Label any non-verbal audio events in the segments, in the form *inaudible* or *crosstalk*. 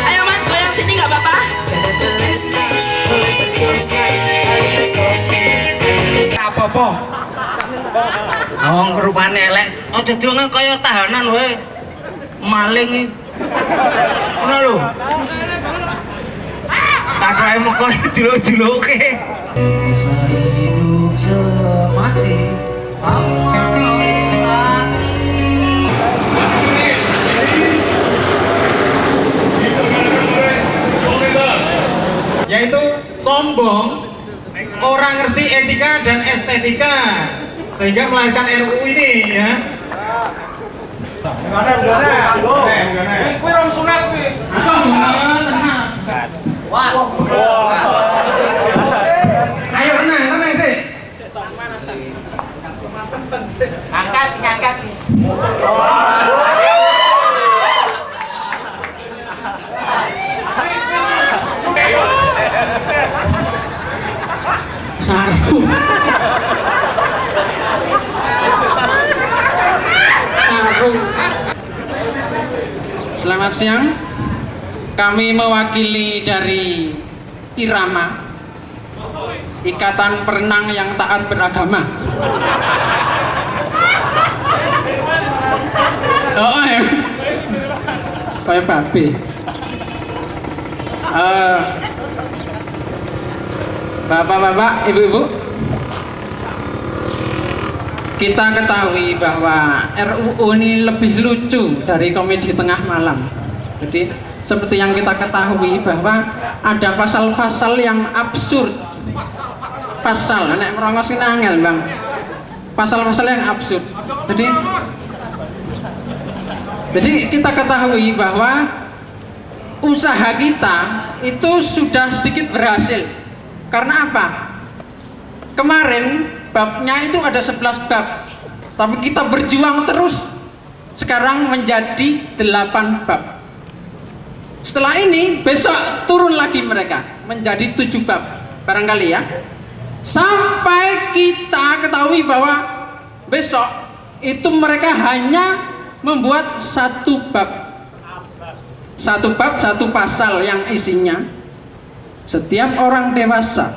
Ayo mas sini apa-apa Apa po? Oh, Wong rupane elek. Oh, Aja diongen kaya tahanan we. Maling Ngono lho. Katoke meko juluk-juluke. Hidup semati. Allah sombong, orang ngerti etika dan estetika sehingga melahirkan RUU ini ya. Angkat, angkat. Sarung sarung selamat siang. Kami mewakili dari Irama Ikatan Perenang yang Taat Beragama. Oh ya. Kayak babi. Eh, Bapak-bapak, ibu-ibu, kita ketahui bahwa RUU ini lebih lucu dari komedi tengah malam. Jadi seperti yang kita ketahui bahwa ada pasal-pasal yang absurd. Pasal, nek merongos angel, Bang. Pasal-pasal yang absurd. Jadi jadi kita ketahui bahwa usaha kita itu sudah sedikit berhasil karena apa? Kemarin babnya itu ada 11 bab. Tapi kita berjuang terus. Sekarang menjadi 8 bab. Setelah ini besok turun lagi mereka menjadi 7 bab. Barangkali ya. Sampai kita ketahui bahwa besok itu mereka hanya membuat satu bab. Satu bab, satu pasal yang isinya setiap orang dewasa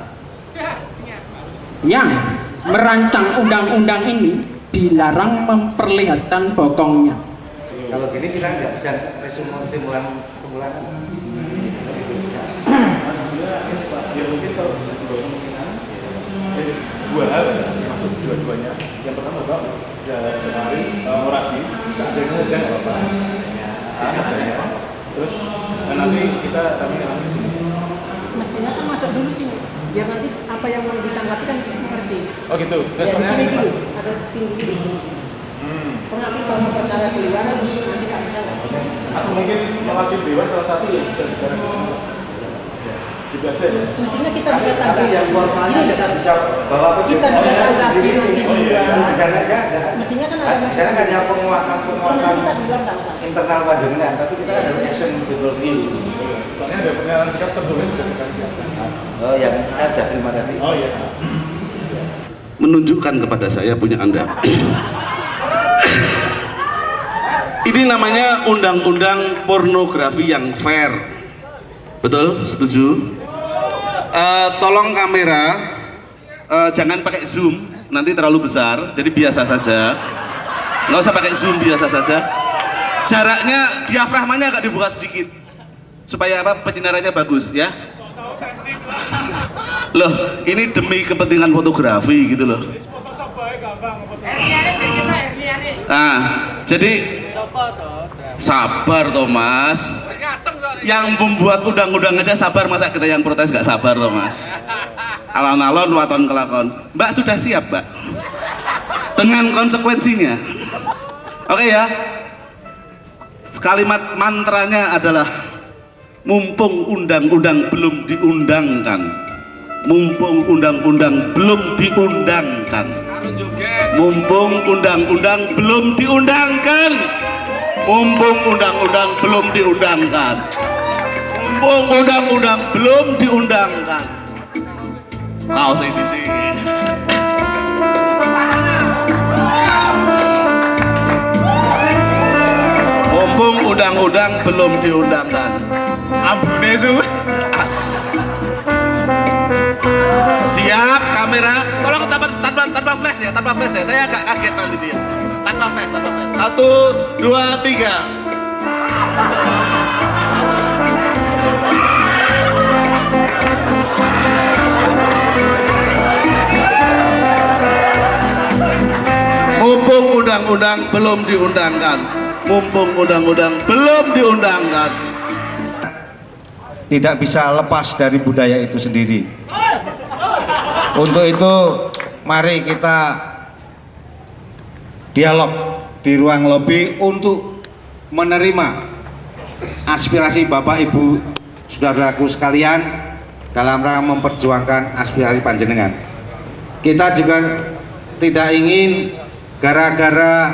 yang merancang undang-undang ini dilarang memperlihatkan bokongnya. Kalau gini kita nggak bisa simulan simulan. ya mungkin kalau bisa dua kemungkinan eh, dua hal masuk dua-duanya yang pertama bapak ya kemarin uh, orasi seadanya aja nggak apa-apa seadanya terus dan nanti kita kami akan di sini Mestinya kan masuk dulu sini. Biar nanti apa yang mau ditanggapi kan gitu Ya, di sini dulu. Ada tim dulu di sini. hmm. Nanti kalau perkara keluar nanti nggak bisa. atau mungkin mewakili dewan salah satu yang bisa bicara ya, gitu aja ya Mestinya kita Tapi, bisa tanggapi. yang formalnya Ini kita bisa bawa ke Kita bisa tanggapi nanti Oh, iya. Di sana aja ada. Mestinya kan ada Di sana kan ada penguatan penguatan internal panjenengan, tapi kita ada action betul view. soalnya ada pernyataan sikap tertulis sudah kita siapkan Oh yang saya sudah terima tadi. oh iya menunjukkan kepada saya punya Anda. *coughs* Ini namanya undang-undang pornografi yang fair. Betul? Setuju? Eh, tolong kamera eh, jangan pakai zoom, nanti terlalu besar, jadi biasa saja. Nggak usah pakai zoom, biasa saja. Jaraknya, diafragmanya agak dibuka sedikit, supaya apa? Penyinarannya bagus, ya. Loh, ini demi kepentingan fotografi gitu loh. Ah, jadi sabar Thomas. Yang membuat undang-undang aja sabar, masa kita yang protes nggak sabar Thomas? Alon-alon, waton kelakon. Mbak sudah siap, Mbak? Dengan konsekuensinya. Oke ya. Kalimat mantranya adalah mumpung undang-undang belum diundangkan mumpung undang-undang belum diundangkan. Mumpung undang-undang belum diundangkan. Mumpung undang-undang belum diundangkan. Mumpung undang-undang belum diundangkan. Kau sih. Di sini mumpung undang-undang belum diundangkan. Ambune su as Siap kamera. Tolong tanpa tanpa tanpa flash ya, tanpa flash ya. Saya agak kaget nanti dia. Tanpa flash, tanpa flash. Satu, dua, tiga. Mumpung undang-undang belum diundangkan. Mumpung undang-undang belum diundangkan. tidak bisa lepas dari budaya itu sendiri. Untuk itu, mari kita dialog di ruang lobi untuk menerima aspirasi Bapak Ibu saudaraku sekalian dalam rangka memperjuangkan aspirasi panjenengan. Kita juga tidak ingin gara-gara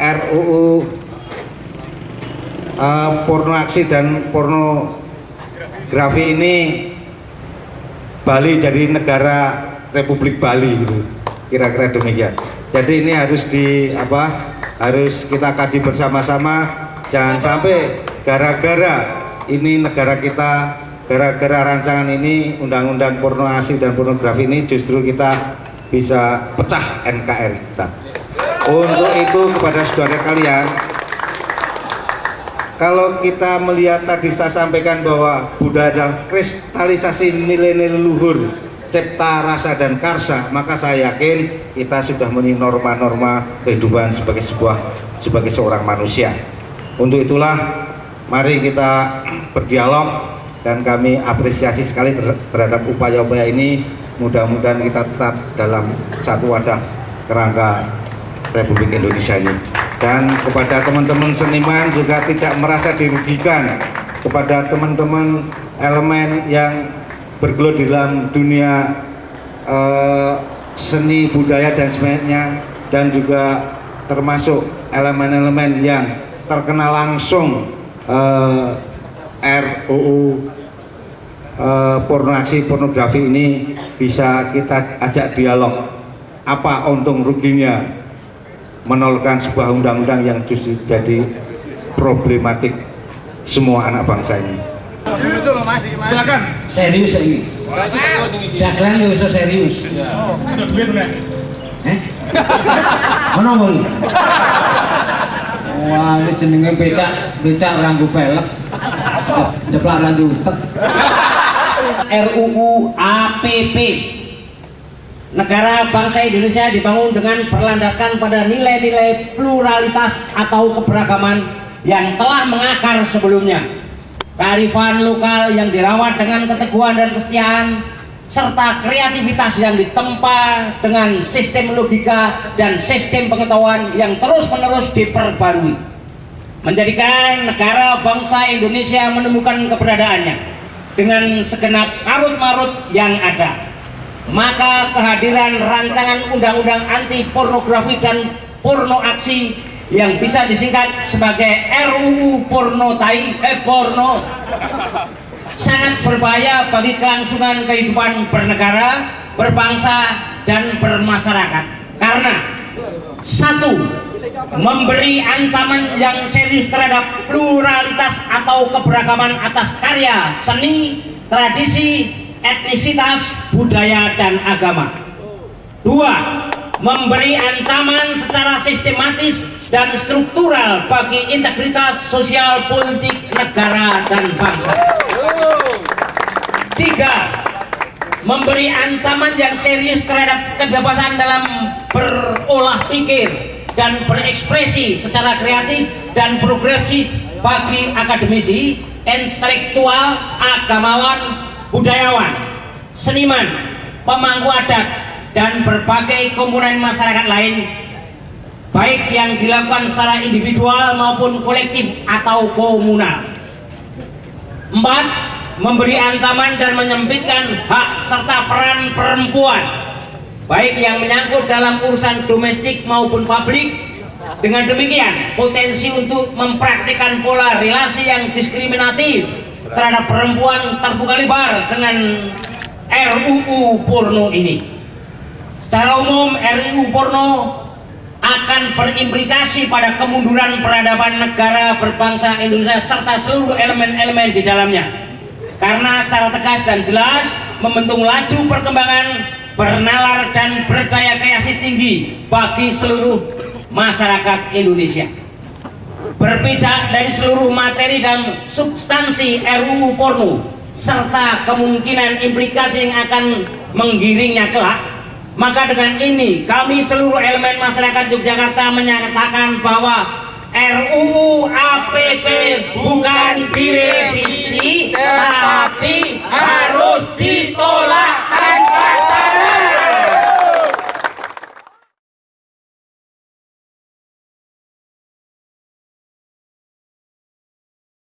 RUU eh, porno aksi dan pornografi ini Bali jadi negara Republik Bali gitu. Kira-kira demikian. Jadi ini harus di apa? Harus kita kaji bersama-sama jangan sampai gara-gara ini negara kita gara-gara rancangan ini undang-undang porno aksi dan pornografi ini justru kita bisa pecah NKRI kita. Untuk itu kepada saudara kalian kalau kita melihat tadi saya sampaikan bahwa Buddha adalah kristalisasi nilai-nilai luhur cipta rasa dan karsa maka saya yakin kita sudah memenuhi norma-norma kehidupan sebagai sebuah sebagai seorang manusia. Untuk itulah mari kita *clears throat* berdialog dan kami apresiasi sekali ter- terhadap upaya-upaya ini. Mudah-mudahan kita tetap dalam satu wadah kerangka Republik Indonesia ini dan kepada teman-teman seniman juga tidak merasa dirugikan kepada teman-teman elemen yang bergelut di dalam dunia eh, seni budaya dan sebagainya dan juga termasuk elemen-elemen yang terkena langsung eh, RUU eh, pornografi pornografi ini bisa kita ajak dialog. Apa untung ruginya menolkan sebuah undang-undang yang justru jadi problematik semua anak bangsa ini. Silakan. serius ini? Dagelan ya bisa serius. Untuk duit udah. eh? Ono apa iki wah ini jenenge becak becak ranggu pelek. Jep- jeplak ranggu utek. *laughs* RUU APP Negara bangsa Indonesia dibangun dengan berlandaskan pada nilai-nilai pluralitas atau keberagaman yang telah mengakar sebelumnya. Kearifan lokal yang dirawat dengan keteguhan dan kesetiaan serta kreativitas yang ditempa dengan sistem logika dan sistem pengetahuan yang terus-menerus diperbarui menjadikan negara bangsa Indonesia menemukan keberadaannya dengan segenap karut-marut yang ada maka kehadiran rancangan undang-undang anti pornografi dan porno aksi yang bisa disingkat sebagai RUU porno tai eh porno sangat berbahaya bagi kelangsungan kehidupan bernegara, berbangsa dan bermasyarakat. Karena satu, memberi ancaman yang serius terhadap pluralitas atau keberagaman atas karya, seni, tradisi, etnisitas, budaya, dan agama. Dua, memberi ancaman secara sistematis dan struktural bagi integritas sosial politik negara dan bangsa. Tiga, memberi ancaman yang serius terhadap kebebasan dalam berolah pikir dan berekspresi secara kreatif dan progresif bagi akademisi, intelektual, agamawan, budayawan, seniman, pemangku adat, dan berbagai komponen masyarakat lain baik yang dilakukan secara individual maupun kolektif atau komunal. Empat, memberi ancaman dan menyempitkan hak serta peran perempuan baik yang menyangkut dalam urusan domestik maupun publik dengan demikian potensi untuk mempraktikkan pola relasi yang diskriminatif terhadap perempuan terbuka lebar dengan RUU porno ini. Secara umum RUU porno akan berimplikasi pada kemunduran peradaban negara berbangsa Indonesia serta seluruh elemen-elemen di dalamnya. Karena secara tegas dan jelas membentuk laju perkembangan bernalar dan berdaya kreasi tinggi bagi seluruh masyarakat Indonesia berpijak dari seluruh materi dan substansi RUU Porno serta kemungkinan implikasi yang akan menggiringnya kelak maka dengan ini kami seluruh elemen masyarakat Yogyakarta menyatakan bahwa RUU APP bukan direvisi tapi harus ditolak.